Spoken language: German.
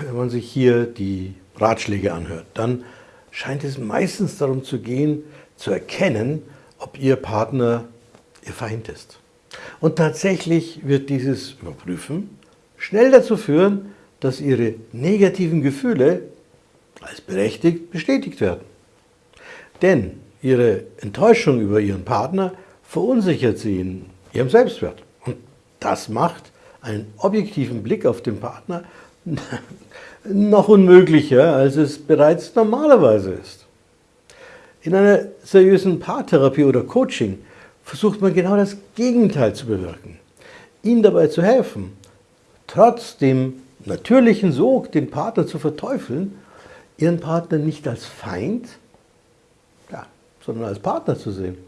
wenn man sich hier die Ratschläge anhört, dann scheint es meistens darum zu gehen, zu erkennen, ob Ihr Partner Ihr Feind ist. Und tatsächlich wird dieses Überprüfen schnell dazu führen, dass Ihre negativen Gefühle als berechtigt bestätigt werden. Denn Ihre Enttäuschung über Ihren Partner verunsichert Sie in Ihrem Selbstwert. Und das macht einen objektiven Blick auf den Partner noch unmöglicher, als es bereits normalerweise ist. In einer seriösen Paartherapie oder Coaching versucht man genau das Gegenteil zu bewirken. Ihnen dabei zu helfen, trotz dem natürlichen Sog, den Partner zu verteufeln, Ihren Partner nicht als Feind, ja, sondern als Partner zu sehen.